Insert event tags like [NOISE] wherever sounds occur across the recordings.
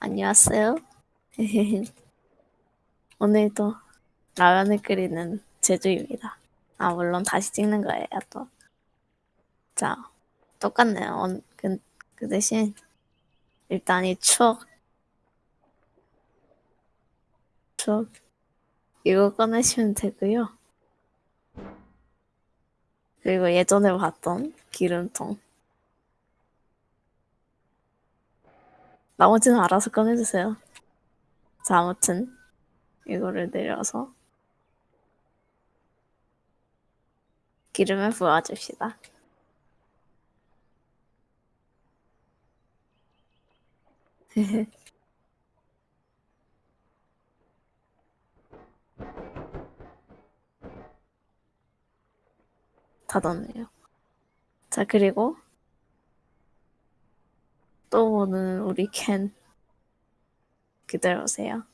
안녕하세요. [LAUGHS] 오늘도 라면을 끓이는 제주입니다. 아, 물론 다시 찍는 거예요, 또. 자, 똑같네요. 원- 그, 그 대신, 일단 이 추억, 추억, 이거 꺼내시면 되고요. 그리고 예전에 봤던 기름통. 나머지는 알아서 꺼내주세요. 자, 아무튼, 이거를 내려서, 기름을 부어줍시다. [LAUGHS] 닫았네요. 자, 그리고 또 오는 우리 캔 기다려오세요.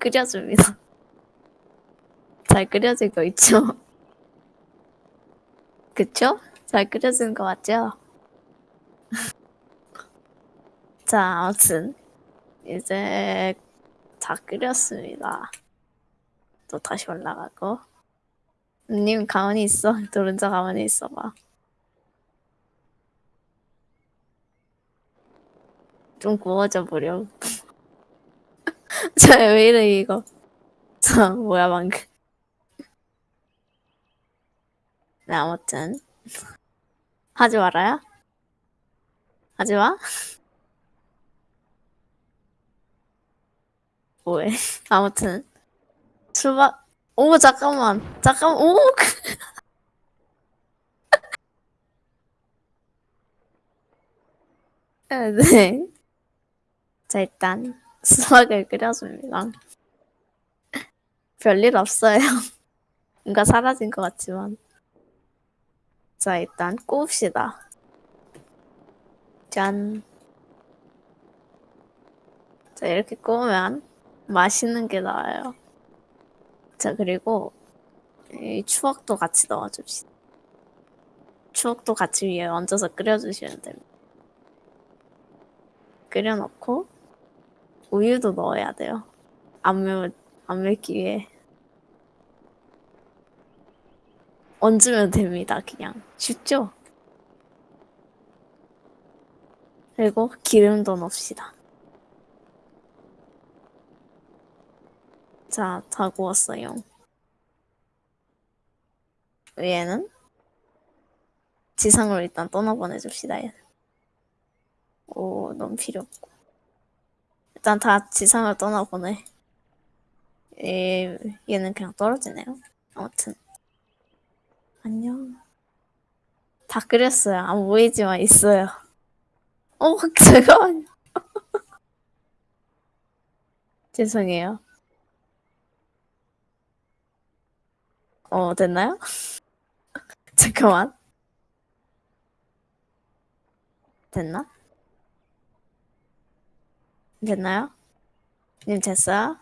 끓여줍니다. [LAUGHS] 잘 끓여지고 있죠? [LAUGHS] 그쵸? 잘 끓여진 거 맞죠? [LAUGHS] 자, 아무튼 이제 다 끓였습니다. 또 다시 올라가고 님 가만히 있어. [LAUGHS] 노른자 가만히 있어봐. 좀 구워져 버려. 저왜 [LAUGHS] 이래 이거. 저 뭐야 방금. 네 아무튼 하지 말아요. 하지 마. [LAUGHS] 뭐해? 아무튼 출발. 오 잠깐만 잠깐 오. [LAUGHS] 네. 자 일단 수박을 끓여줍니다. 별일 없어요. [LAUGHS] 뭔가 사라진 것 같지만. 자 일단 꼽읍시다. 짠. 자 이렇게 꼽으면 맛있는 게 나와요. 자 그리고 이 추억도 같이 넣어줍시다. 추억도 같이 위에 얹어서 끓여주시면 됩니다. 끓여놓고 우유도 넣어야 돼요. 안 매울 안 맵기 위해 얹으면 됩니다. 그냥 쉽죠? 그리고 기름도 넣읍시다. 자, 다 구웠어요. 위에는 지상으로 일단 떠나보내줍시다. 얘. 오, 너무 필요 없고. 일단 다 지상으로 떠나보내. 얘, 얘는 그냥 떨어지네요. 아무튼. 안녕. 다 끓였어요. 안 보이지만 있어요. 어, [LAUGHS] 잠깐만요. [LAUGHS] 죄송해요. 어, 됐나요? [LAUGHS] 잠깐만. 됐나? 됐나요? 님 됐어요?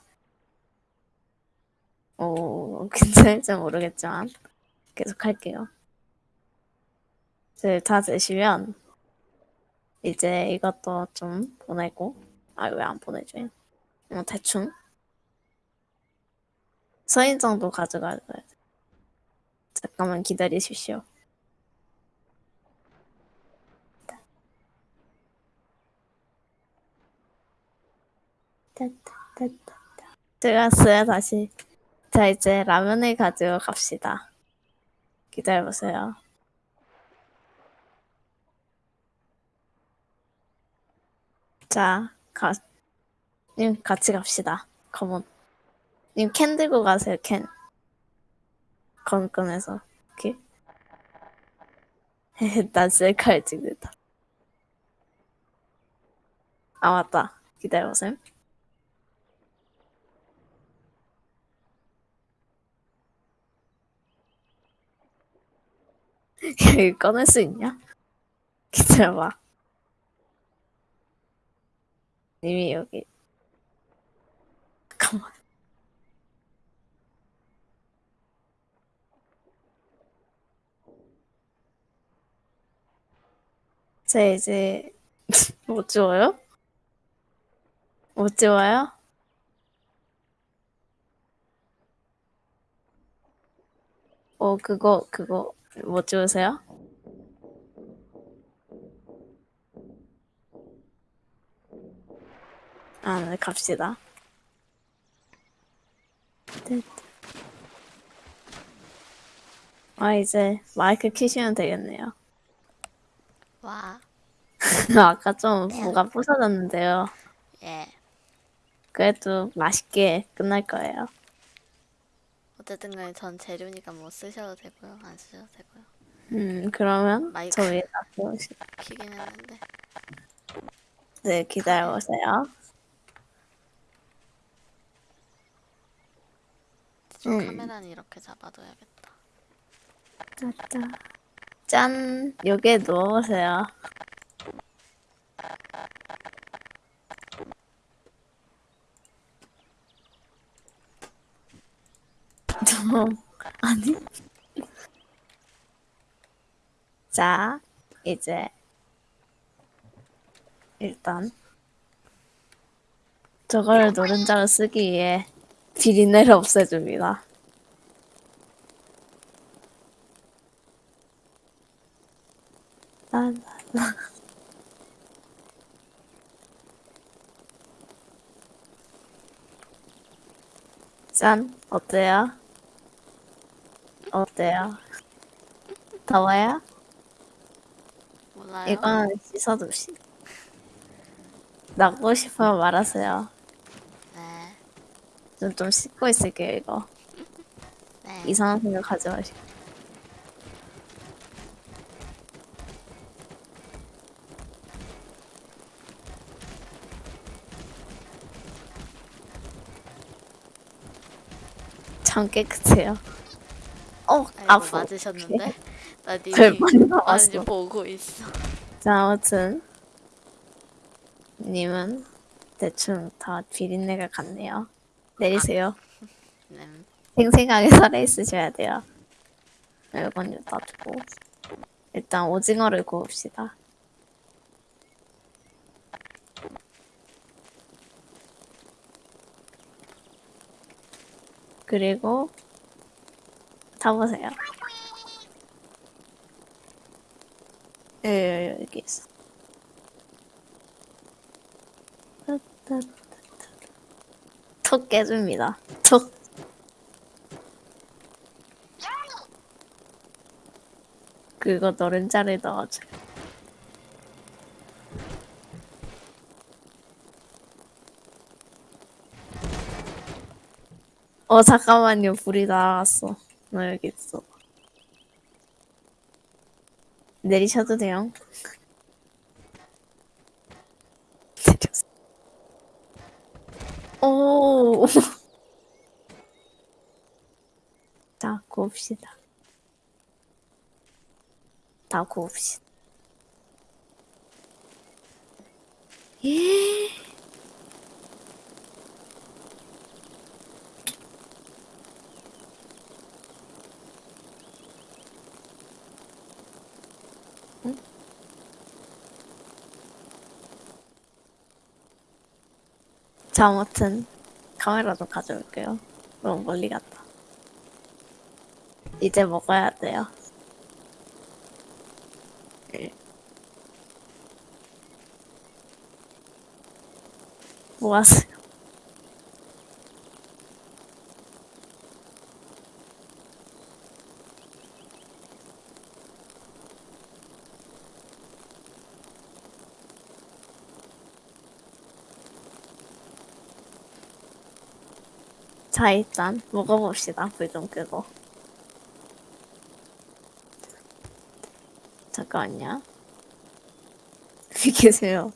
오, [LAUGHS] 괜찮을지 모르겠지만 계속 할게요. 이제 다 되시면 이제 이것도 좀 보내고 아 왜 안 보내줘요? 어, 대충 서인정도 가져가야 돼. 잠깐만 기다리십시오. 들어갔어요 다시. 자 이제 라면을 가지고 갑시다. 기다려보세요. 자, 가, 님 같이 갑시다. 컴온. 님캔 들고 가세요, 캔. 건 꺼내서. 오케이? 나 셀카를 찍는다. 아, 맞다. 기다려보세요. 이거 [LAUGHS] 꺼낼 수 있냐? [LAUGHS] 기다려봐. 님이 여기. 잠깐만. 제 이제 [LAUGHS] 못 지워요? 못 지워요? 어 그거 그거 못 지우세요? 아, 네, 갑시다. 아, 이제 마이크 키시면 되겠네요. 와, [LAUGHS] 아까 좀 뭐가 부서졌는데요. 예. 그래도 맛있게 끝날 거예요. 어쨌든 간에 전 재료니까 뭐 쓰셔도 되고요. 안 쓰셔도 되고요. 음, 그러면 마이크. 저 위에 놔두시 키긴 했는데. 네, 기다려보세요. 저 음. 카메라는 이렇게 잡아둬야겠다. 짜짜. 짠! 여기에 누워보세요. [LAUGHS] 아니. 자, 이제, 일단, 저걸 노른자로 쓰기 위해 비린내를 없애줍니다. 난, 짠, 어때요? 어때요? 더워요? 몰라요? 이건 씻어둡시다. 나고 싶으면 말하세요. 네. 좀, 좀 씻고 있을게요, 이거. 네. 이상한 생각 하지 마시고. 참 깨끗해요. 어, 아프. 맞으셨는데? [LAUGHS] 나 많이 맞는지. 보고 있어. 자, 아무튼 님은 대충 다 비린내가 같네요. 내리세요. 네. 생생하게 [LAUGHS] 살아있으셔야 돼요. 이건 놔두고 일단 오징어를 구웁시다. 그리고 타보세요. 예, 여기 있어. 톡 깨줍니다. 톡. 그거 노른자를 넣어줘. 어 잠깐만요 불이 날아갔어. 나 여기 있어. 내리셔도 돼요. 내렸어. 오. 자 구웁시다. 다 구웁시다. 예. 자, 아무튼 카메라 좀 가져올게요. 너무 멀리 갔다. 이제 먹어야 돼요. 예. 뭐 하세요? 자, 일단 먹어봅시다. 불 좀 끄고. 잠깐만요. [LAUGHS] 비키세요.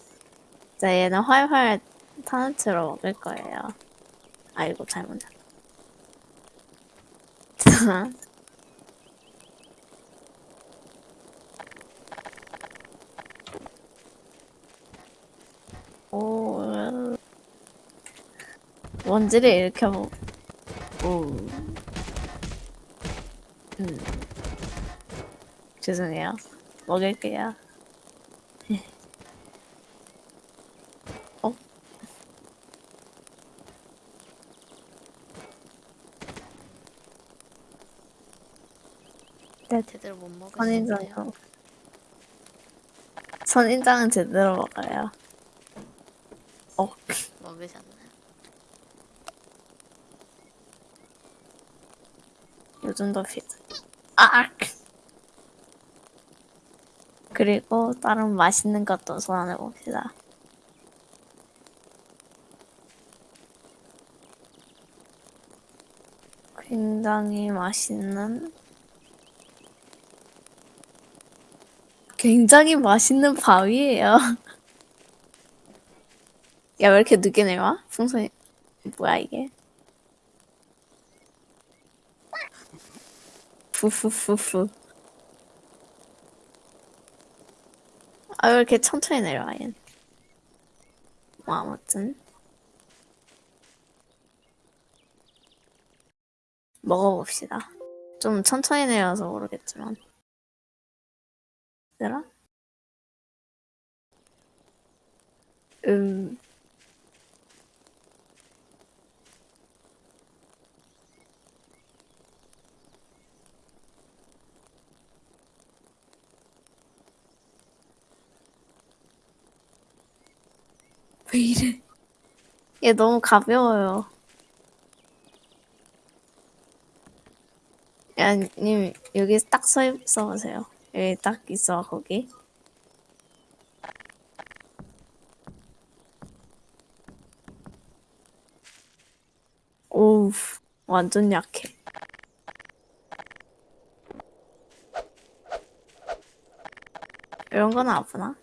자, 얘는 활활 타는 채로 먹을 거예요. 아이고, 잘못. 자. [LAUGHS] 오, 원지를 일으켜 오. 음. 죄송해요. 먹을게요. [LAUGHS] 어? 네, 제대로 못 먹으시네요. 선인장. 선인장은 제대로 먹어요. 어. 먹으셨나요? 요즘도 피자. 아! 그리고 다른 맛있는 것도 소환해 봅시다. 굉장히 맛있는 굉장히 맛있는 밥이에요. [LAUGHS] 야, 왜 이렇게 늦게 내와? 풍선이 뭐야 이게? 푸푸푸푸. 아, 왜 이렇게 천천히 내려와, 얘. 뭐, 아무튼. 먹어봅시다. 좀 천천히 내려서 모르겠지만. 얘들아? 음. 왜 이래? 얘 너무 가벼워요. 야, 님, 여기 딱 서 있어 보세요. 여기 딱 있어, 거기. 오우, 완전 약해. 이런 건 아프나?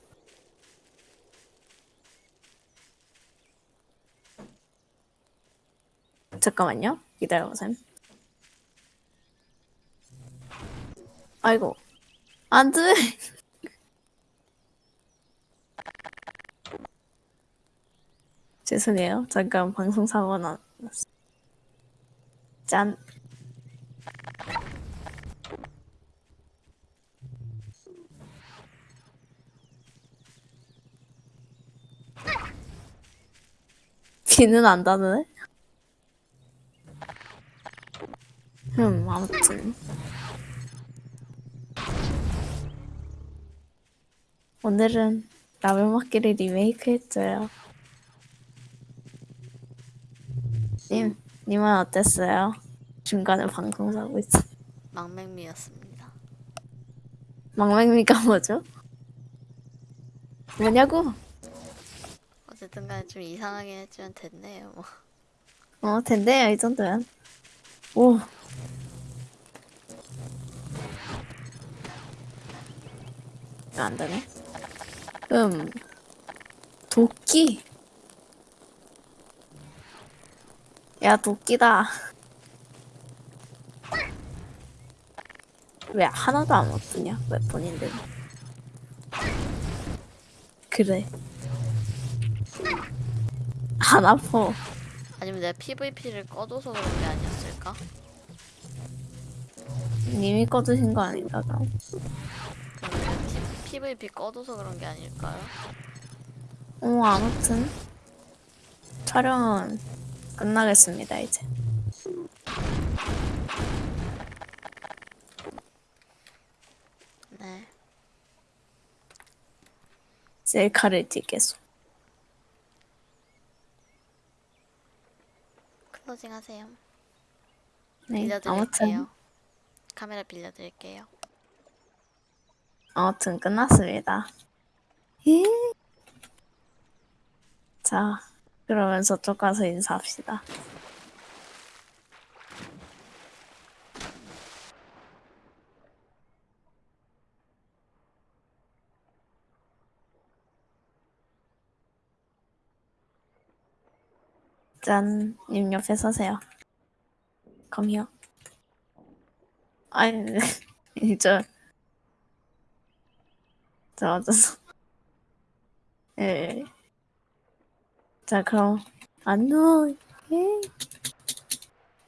잠깐만요. 기다려보세요. 아이고. 안 돼! [LAUGHS] 죄송해요. 잠깐 방송 사고 났어. 짠. 비는 안 닿네? 음, 아무튼. 오늘은 라면 먹기를 리메이크 했어요. 님, 님은 어땠어요? 중간에 방송 사고 있어. 망맹미였습니다. 망맹미가 뭐죠? 뭐냐고? 어쨌든 간에 좀 이상하게 했지만 됐네요. 뭐. 어, 된대요, 이 정도면. 오. 안 되네. 음. 도끼. 야, 도끼다. 왜 하나도 안 먹느냐? 왜 본인들. 그래. 안 아파. 아니면 내가 PVP를 꺼둬서 그런 게 아니었을까? 님이 꺼주신 거 아닌가, PVP 꺼둬서 그런 게 아닐까요? 어, 아무튼 촬영은 끝나겠습니다 이제. 네. 셀카를 찍겠소. 클로징 하세요. 네, 빌려드릴게요. 아무튼 카메라 빌려드릴게요. 아무튼 끝났습니다. 예. 자, 그러면 저쪽 가서 인사합시다. 짠, 님 옆에 서세요. Here. 아니, 저, 저 어쩌서. 예. 자, 그럼, 안녕. 예.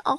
어,